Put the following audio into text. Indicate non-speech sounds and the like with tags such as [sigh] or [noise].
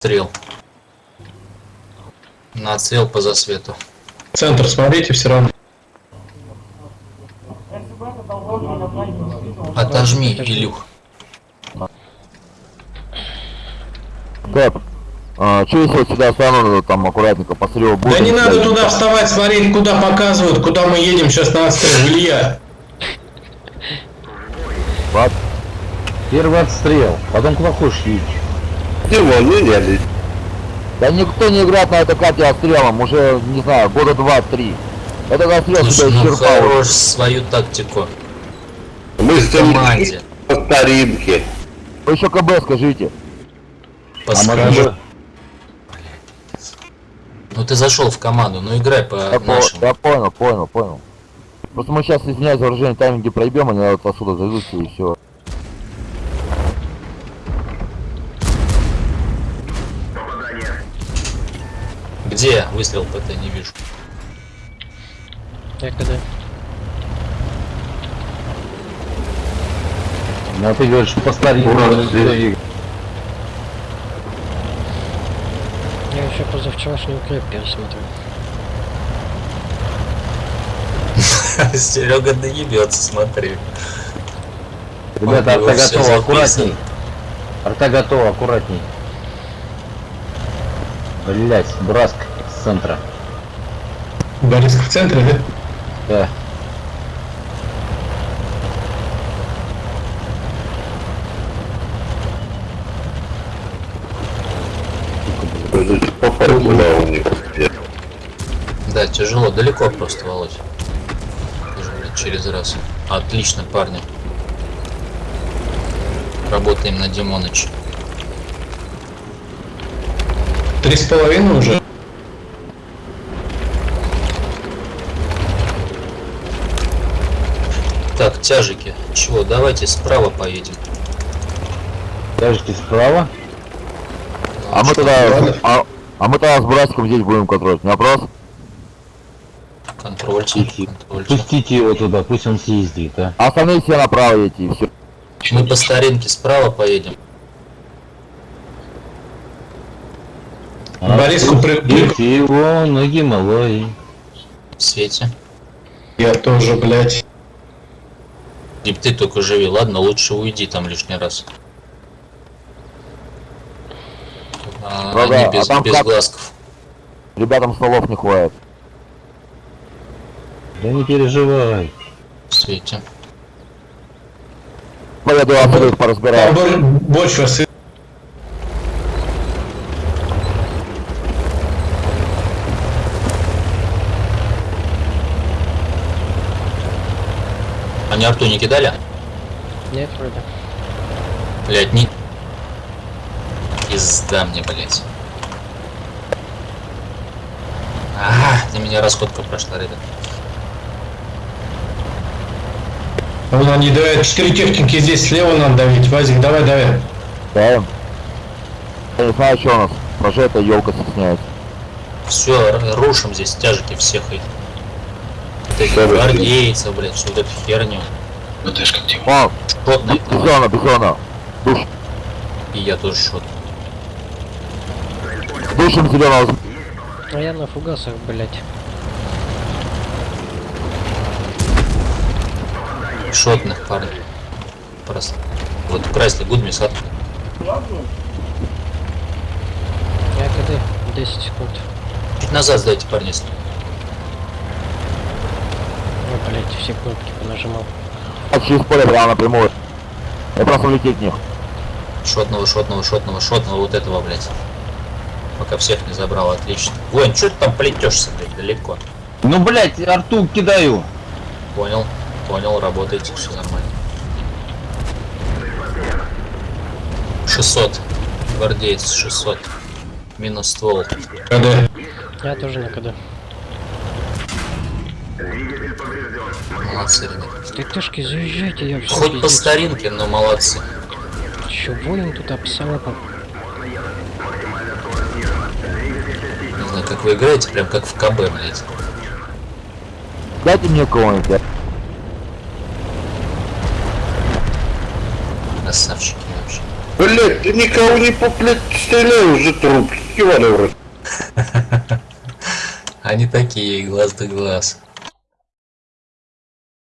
Стрел. Нацел по засвету. Центр смотрите все равно. Отожми, Илюх. Кэп, а, что если сюда стану, там аккуратненько посмотрел будет? Да не надо туда вставать, смотреть, куда показывают, куда мы едем сейчас на отстрел. Илья. Вот. Первый отстрел, потом куда хочешь едешь. Да никто не играет на этой карте отстрелом, уже, не знаю, года два-три. Этот отстрел Слушай, себя ну исчерпал. хорош свою тактику. Мы В команде. по старинке. Вы еще КБ скажите. А Подскажи. мы Ну ты зашел в команду, ну играй по Я, по- нашему. я понял, понял, понял. Просто мы сейчас, извиняюсь за выражение, тайминги проебем, они отсюда зайдутся и все. Где выстрел ПТ не вижу. Я когда? Ну, а ты говоришь, по старинке. Здесь. Я еще позавчерашнюю крепкий смотрю. [laughs] Серега доебется, смотри. Ребята, арта готова, аккуратней. Арта готова, аккуратней. Блять, Браск центра. Борис в центре, да? Да. Попробовала у них. Да, тяжело, далеко просто, Володь. Через раз. Отлично, парни. Работаем на Димоныч. Три с половиной уже. Так, тяжики. Чего, давайте справа поедем. Тяжести справа. А мы тогда, а, а мы тогда с братиком здесь будем контролировать, не вопрос? Контрольчик. Пустите его туда, пусть он съездит, а. А остальные все направо едете, и все. Мы по старинке справа поедем. Бориску при- его на Гималай. В свете. Я тоже, блядь. И ты только живи, ладно, лучше уйди там лишний раз. А, Врага, они а без, там без как? глазков. Ребятам столов не хватит. Да не переживай. Свете. Поеду их Там поразбираю. бо- больше Они арту не кидали? Нет, вроде. Блять, не... Пизда мне, блять. А, на меня расходка прошла, ребят. Вон они давят четыре техники здесь слева надо давить. Вазик, давай, давай. Да. Я не знаю, что у нас. Уже эта елка стесняется. Все, рушим здесь тяжики всех их. Вот этих Что вы гвардейцев, блядь, всю вот эту херню. О, Шотный, бизона, бизона. Душ, и я тоже шот. душим зеленого. А я на фугасах, блять. Шотных парней. Просто. Вот Крайсли Гудмис от... Я когда? 10 секунд. Чуть назад сдайте, парни. если- блять, все кнопки понажимал. А через поле прямо напрямую. Я просто улететь в них. Шотного, шотного, шотного, шотного, вот этого, блядь. Пока всех не забрал, отлично. Воин, что ты там плетешься, блядь, далеко? Ну, блять, арту кидаю. Понял, понял, работаете, все нормально. 600. Гвардеец, 600. Минус ствол. КД. Я тоже на КД. Молодцы, ребят. ТТшки, заезжайте, я все Хоть по старинке, но молодцы. Че, воин тут обсалапа. Не знаю, как вы играете, прям как в КБ, блядь. Дайте мне кого-нибудь. Красавчики вообще. Блять, ты никого не по, блядь, стреляй уже труп. Рот. [laughs] Они такие, глаз да глаз.